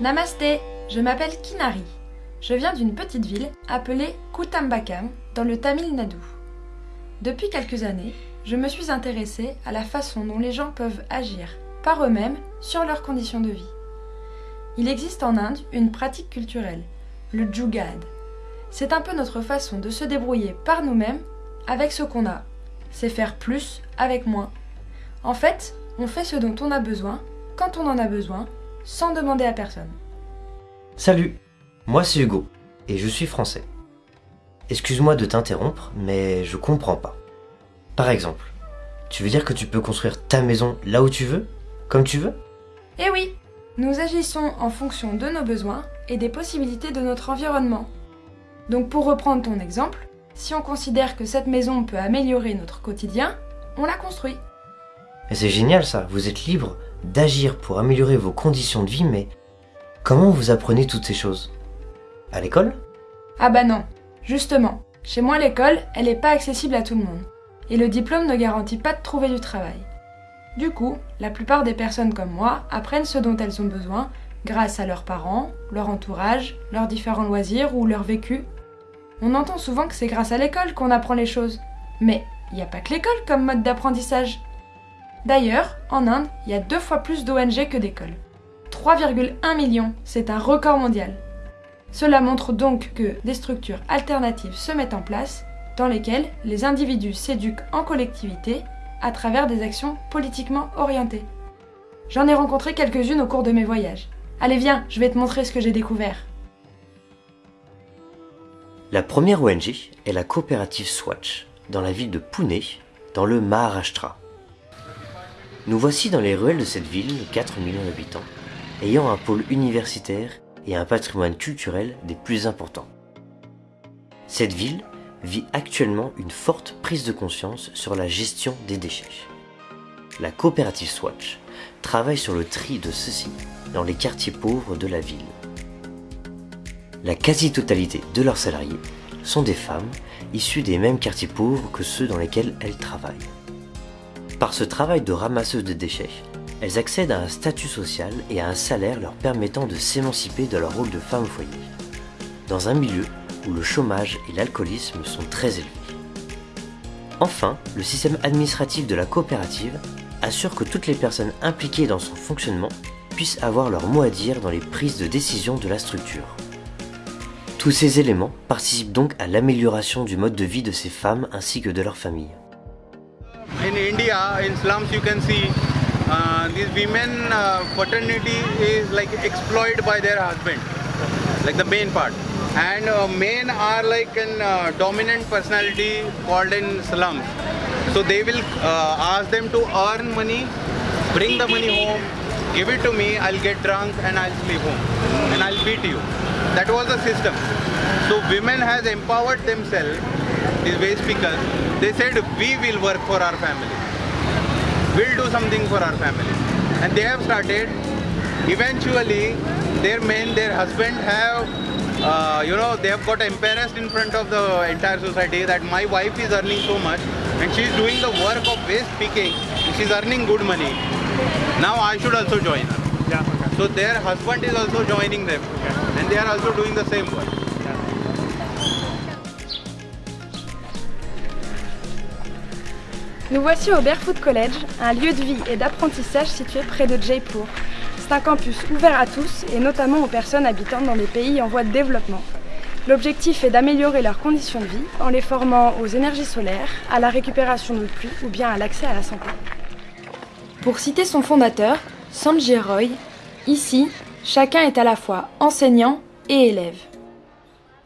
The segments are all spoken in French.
Namasté, je m'appelle Kinari. Je viens d'une petite ville appelée Kutambakam dans le Tamil Nadu. Depuis quelques années, je me suis intéressée à la façon dont les gens peuvent agir par eux-mêmes sur leurs conditions de vie. Il existe en Inde une pratique culturelle, le jugad. C'est un peu notre façon de se débrouiller par nous-mêmes avec ce qu'on a. C'est faire plus avec moins. En fait, on fait ce dont on a besoin, quand on en a besoin, sans demander à personne. Salut, moi c'est Hugo, et je suis français. Excuse-moi de t'interrompre, mais je comprends pas. Par exemple, tu veux dire que tu peux construire ta maison là où tu veux, comme tu veux? Eh oui, nous agissons en fonction de nos besoins et des possibilités de notre environnement. Donc pour reprendre ton exemple, si on considère que cette maison peut améliorer notre quotidien, on la construit. Et c'est génial ça, vous êtes libre d'agir pour améliorer vos conditions de vie, mais comment vous apprenez toutes ces choses? À l'école? Ah bah non, justement, chez moi l'école, elle n'est pas accessible à tout le monde. Et le diplôme ne garantit pas de trouver du travail. Du coup, la plupart des personnes comme moi apprennent ce dont elles ont besoin grâce à leurs parents, leur entourage, leurs différents loisirs ou leur vécu. On entend souvent que c'est grâce à l'école qu'on apprend les choses. Mais il n'y a pas que l'école comme mode d'apprentissage. D'ailleurs, en Inde, il y a deux fois plus d'ONG que d'écoles. 3,1 millions, c'est un record mondial. Cela montre donc que des structures alternatives se mettent en place dans lesquelles les individus s'éduquent en collectivité à travers des actions politiquement orientées. J'en ai rencontré quelques-unes au cours de mes voyages. Allez viens, je vais te montrer ce que j'ai découvert. La première ONG est la coopérative Swatch, dans la ville de Pune, dans le Maharashtra. Nous voici dans les ruelles de cette ville de 4 millions d'habitants, ayant un pôle universitaire et un patrimoine culturel des plus importants. Cette ville vit actuellement une forte prise de conscience sur la gestion des déchets. La coopérative Swatch travaille sur le tri de ceux-ci dans les quartiers pauvres de la ville. La quasi-totalité de leurs salariés sont des femmes issues des mêmes quartiers pauvres que ceux dans lesquels elles travaillent. Par ce travail de ramasseuse de déchets, elles accèdent à un statut social et à un salaire leur permettant de s'émanciper de leur rôle de femme au foyer, dans un milieu où le chômage et l'alcoolisme sont très élevés. Enfin, le système administratif de la coopérative assure que toutes les personnes impliquées dans son fonctionnement puissent avoir leur mot à dire dans les prises de décision de la structure. Tous ces éléments participent donc à l'amélioration du mode de vie de ces femmes ainsi que de leurs familles. In India, in slums, you can see uh, these women uh, fraternity is like exploited by their husband, like the main part. And uh, men are like an uh, dominant personality called in slums. So they will uh, ask them to earn money, bring the money home, give it to me, I'll get drunk and I'll sleep home and I'll beat you. That was the system. So women has empowered themselves, these waste speakers. They said we will work for our family. We'll do something for our family. And they have started. Eventually, their men, their husband have uh, you know, they have got embarrassed in front of the entire society that my wife is earning so much and she is doing the work of waste picking and she's earning good money. Now I should also join her. Yeah, okay. So their husband is also joining them and they are also doing the same work. Nous voici au Barefoot College, un lieu de vie et d'apprentissage situé près de Jaipur. C'est un campus ouvert à tous et notamment aux personnes habitant dans des pays en voie de développement. L'objectif est d'améliorer leurs conditions de vie en les formant aux énergies solaires, à la récupération de pluie ou bien à l'accès à la santé. Pour citer son fondateur, Sanjay Roy, ici, chacun est à la fois enseignant et élève.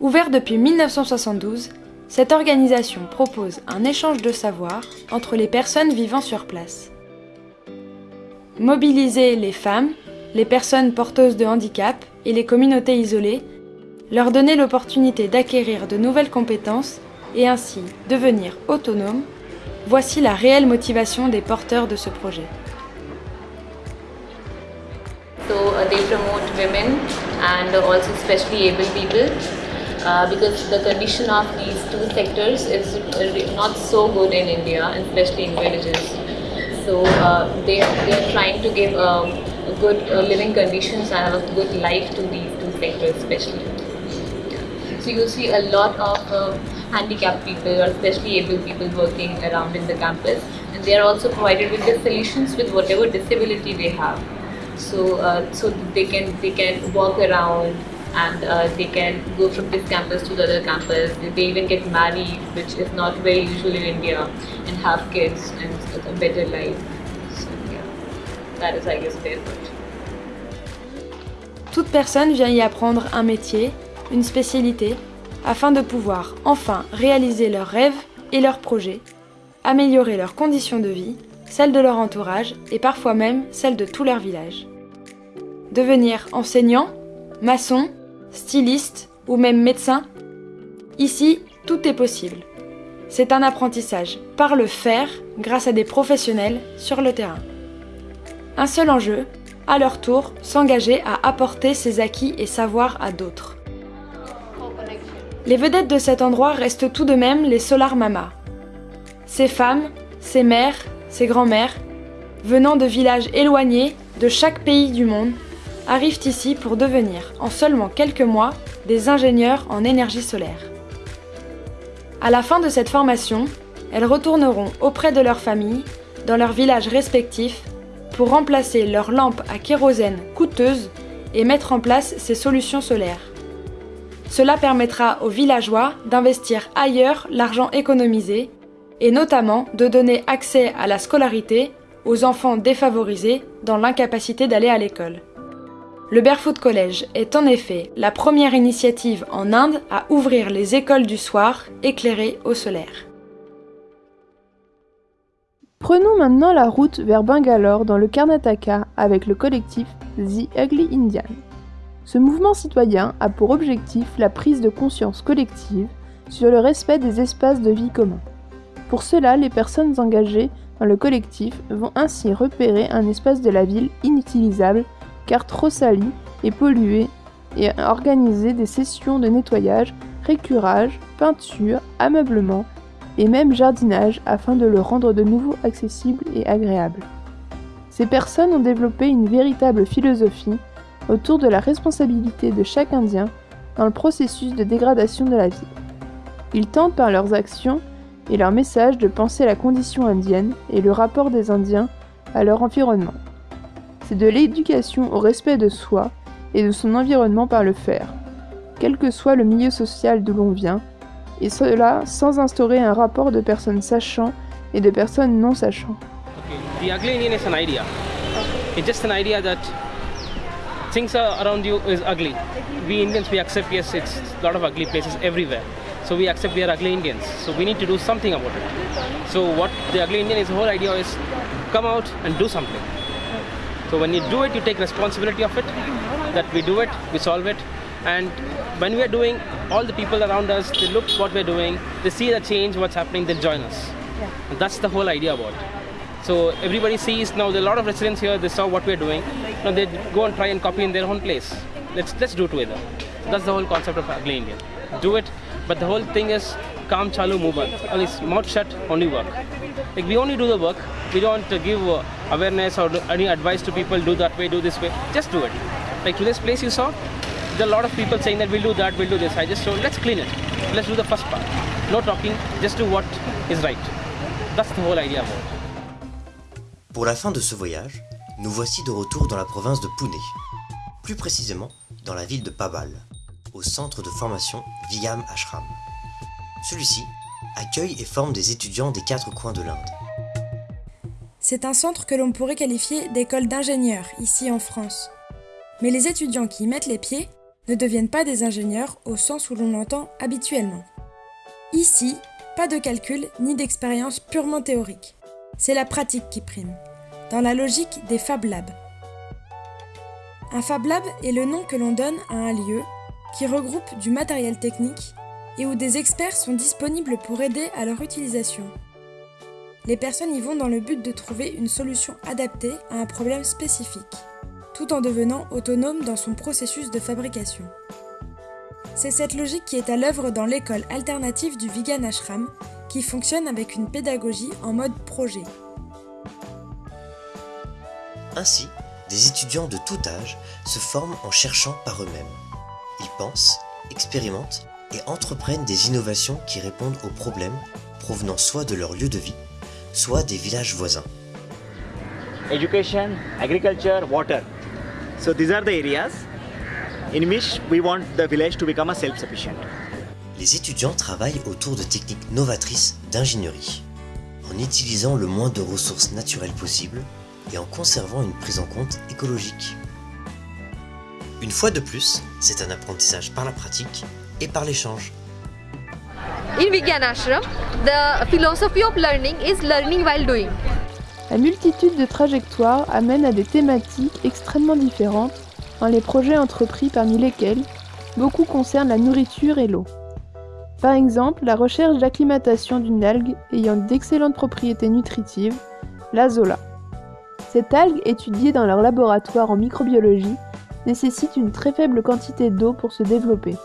Ouvert depuis 1972, cette organisation propose un échange de savoir entre les personnes vivant sur place. Mobiliser les femmes, les personnes porteuses de handicap et les communautés isolées, leur donner l'opportunité d'acquérir de nouvelles compétences et ainsi devenir autonomes, voici la réelle motivation des porteurs de ce projet. So uh, they promote women and also able uh, because the condition of these two sectors is not so good in India, especially in villages. So uh, they, they are trying to give um, good uh, living conditions and a good life to these two sectors especially. So you see a lot of uh, handicapped people or especially able people working around in the campus and they are also provided with the solutions with whatever disability they have. So, uh, so they can they can walk around and uh, they can go from this campus to the other campus. They even get married, which is not very usual in India, and have kids and a better life. So yeah, that is I guess their point. Toute personne vient y apprendre un métier, une spécialité, afin de pouvoir enfin réaliser leurs rêves et leurs projets, améliorer leurs conditions de vie, celles de leur entourage et parfois même celles de tout leur village. Devenir enseignant, maçon, styliste ou même médecin, ici, tout est possible. C'est un apprentissage par le faire grâce à des professionnels sur le terrain. Un seul enjeu, à leur tour, s'engager à apporter ses acquis et savoirs à d'autres. Les vedettes de cet endroit restent tout de même les Solar Mama. Ces femmes, ces mères, ces grands-mères, venant de villages éloignés de chaque pays du monde, arrivent ici pour devenir, en seulement quelques mois, des ingénieurs en énergie solaire. À la fin de cette formation, elles retourneront auprès de leur famille, dans leurs villages respectifs, pour remplacer leurs lampes à kérosène coûteuses et mettre en place ces solutions solaires. Cela permettra aux villageois d'investir ailleurs l'argent économisé et notamment de donner accès à la scolarité aux enfants défavorisés dans l'incapacité d'aller à l'école. Le Barefoot College est en effet la première initiative en Inde à ouvrir les écoles du soir éclairées au solaire. Prenons maintenant la route vers Bangalore dans le Karnataka avec le collectif The Ugly Indian. Ce mouvement citoyen a pour objectif la prise de conscience collective sur le respect des espaces de vie communs. Pour cela, les personnes engagées dans le collectif vont ainsi repérer un espace de la ville inutilisable car trop sali et pollué, et organiser des sessions de nettoyage, récurage, peinture, ameublement et même jardinage afin de le rendre de nouveau accessible et agréable. Ces personnes ont développé une véritable philosophie autour de la responsabilité de chaque Indien dans le processus de dégradation de la ville. Ils tentent par leurs actions et leurs messages de penser la condition indienne et le rapport des Indiens à leur environnement c'est de l'éducation au respect de soi et de son environnement par le faire, quel que soit le milieu social d'où l'on vient, et cela sans instaurer un rapport de personnes sachant et de personnes non sachant. Okay. The ugly Indian is an idea. It's just an idea that things around you is ugly. We Indians we accept yes, it's a lot of ugly places everywhere. So we accept we are ugly Indians. So we need to do something about it. So what the ugly Indian is, the whole idea is come out and do something. So when you do it, you take responsibility of it, that we do it, we solve it. And when we are doing, all the people around us, they look what we're doing, they see the change, what's happening, they'll join us. Yeah. And that's the whole idea about it. So everybody sees now there are a lot of residents here, they saw what we're doing. Now they go and try and copy in their own place. Let's let's do it together. So that's the whole concept of ugly Indian. Do it, but the whole thing is calm chalu move on. Only mouth shut, only work. Like we only do the work. We don't give uh, awareness or any advice to people. Do that way, do this way. Just do it. Like to this place you saw, there are a lot of people saying that we'll do that, we'll do this. I just told let's clean it. Let's do the first part. No talking. Just do what is right. That's the whole idea about it. Pour la fin de ce voyage, nous voici de retour dans la province de Pune, plus précisément dans la ville de Pabal, au centre de formation Vigam Ashram. Celui-ci accueille et forme des étudiants des quatre coins de l'Inde. C'est un centre que l'on pourrait qualifier d'école d'ingénieurs ici en France. Mais les étudiants qui y mettent les pieds ne deviennent pas des ingénieurs au sens où l'on l'entend habituellement. Ici, pas de calcul ni d'expérience purement théorique. C'est la pratique qui prime, dans la logique des Fab Labs. Un Fab Lab est le nom que l'on donne à un lieu qui regroupe du matériel technique et où des experts sont disponibles pour aider à leur utilisation. Les personnes y vont dans le but de trouver une solution adaptée à un problème spécifique, tout en devenant autonome dans son processus de fabrication. C'est cette logique qui est à l'œuvre dans l'école alternative du Vigan Ashram, qui fonctionne avec une pédagogie en mode projet. Ainsi, des étudiants de tout âge se forment en cherchant par eux-mêmes. Ils pensent, expérimentent et entreprennent des innovations qui répondent aux problèmes provenant soit de leur lieu de vie, soit des villages voisins. education, agriculture, water. So these are the areas in which we want the village to become a self-sufficient. Les étudiants travaillent autour de techniques novatrices d'ingénierie, en utilisant le moins de ressources naturelles possible et en conservant une prise en compte écologique. Une fois de plus, c'est un apprentissage par la pratique et par l'échange. In the philosophy of learning is learning while doing. La multitude de trajectoires amène à des thématiques extrêmement différentes dans les projets entrepris parmi lesquels beaucoup concernent la nourriture et l'eau. Par exemple, la recherche d'acclimatation d'une algue ayant d'excellentes propriétés nutritives, l'azola. Cette algue, étudiée dans leur laboratoire en microbiologie, nécessite une très faible quantité d'eau pour se développer.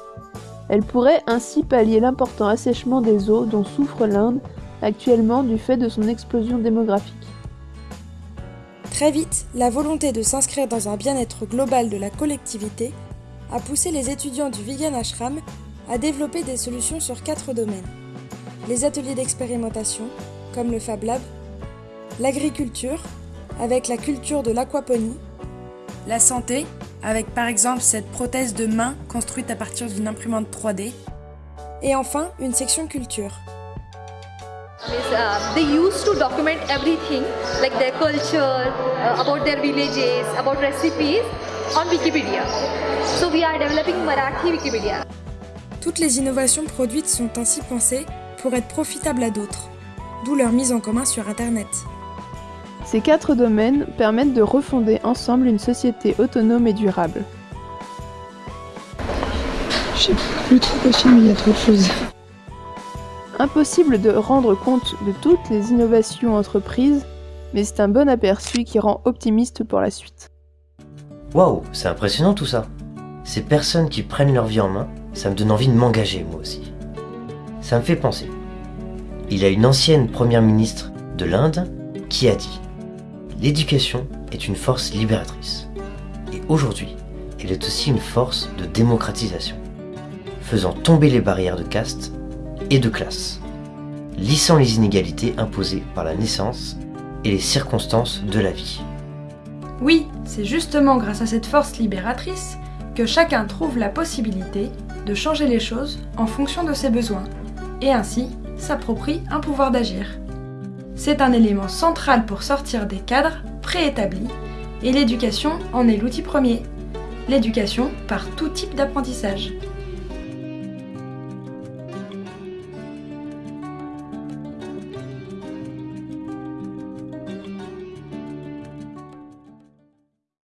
Elle pourrait ainsi pallier l'important assèchement des eaux dont souffre l'Inde actuellement du fait de son explosion démographique. Très vite, la volonté de s'inscrire dans un bien-être global de la collectivité a poussé les étudiants du Vegan Ashram à développer des solutions sur quatre domaines. Les ateliers d'expérimentation, comme le Fab Lab, l'agriculture, avec la culture de l'aquaponie, la santé, avec par exemple cette prothèse de main construite à partir d'une imprimante 3D, et enfin une section culture. Uh, they used to document everything like their culture, uh, about their villages, about recipes on Wikipedia. So we are developing Marathi Wikipedia. Toutes les innovations produites sont ainsi pensées pour être profitables à d'autres, d'où leur mise en commun sur Internet. Ces quatre domaines permettent de refonder ensemble une société autonome et durable. Je sais plus trop quoi filmer, il y a trop de choses. Impossible de rendre compte de toutes les innovations entreprises, mais c'est un bon aperçu qui rend optimiste pour la suite. Waouh, c'est impressionnant tout ça. Ces personnes qui prennent leur vie en main, ça me donne envie de m'engager moi aussi. Ça me fait penser. Il y a une ancienne première ministre de l'Inde qui a dit L'éducation est une force libératrice. Et aujourd'hui, elle est aussi une force de démocratisation, faisant tomber les barrières de caste et de classe, lissant les inégalités imposées par la naissance et les circonstances de la vie. Oui, c'est justement grâce à cette force libératrice que chacun trouve la possibilité de changer les choses en fonction de ses besoins, et ainsi s'approprie un pouvoir d'agir. C'est un élément central pour sortir des cadres préétablis, et l'éducation en est l'outil premier. L'éducation par tout type d'apprentissage.